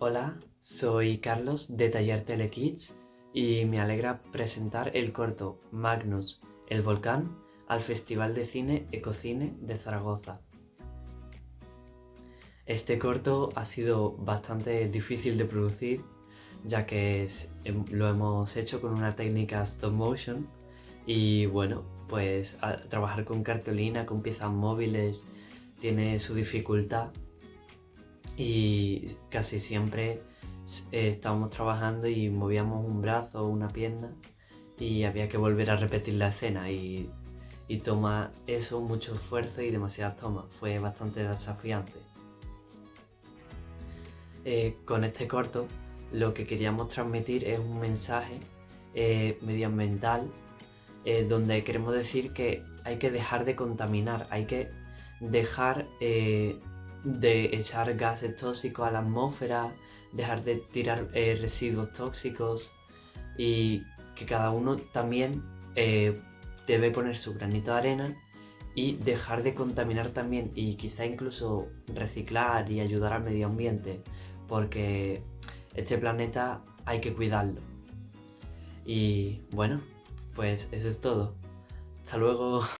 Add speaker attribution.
Speaker 1: Hola, soy Carlos de Taller Telekids y me alegra presentar el corto Magnus, el volcán, al Festival de Cine Ecocine de Zaragoza. Este corto ha sido bastante difícil de producir ya que em, lo hemos hecho con una técnica stop motion y bueno, pues trabajar con cartulina, con piezas móviles, tiene su dificultad y casi siempre eh, estábamos trabajando y movíamos un brazo o una pierna y había que volver a repetir la escena y, toma eso mucho esfuerzo y demasiadas tomas, fue bastante desafiante. Eh, con este corto lo que queríamos transmitir es un mensaje eh, medioambiental donde queremos decir que hay que dejar de contaminar, hay que dejar de echar gases tóxicos a la atmósfera, dejar de tirar eh, residuos tóxicos y que cada uno también eh, debe poner su granito de arena y dejar de contaminar también y quizá incluso reciclar y ayudar al medio ambiente porque este planeta hay que cuidarlo. Y bueno, pues eso es todo. Hasta luego.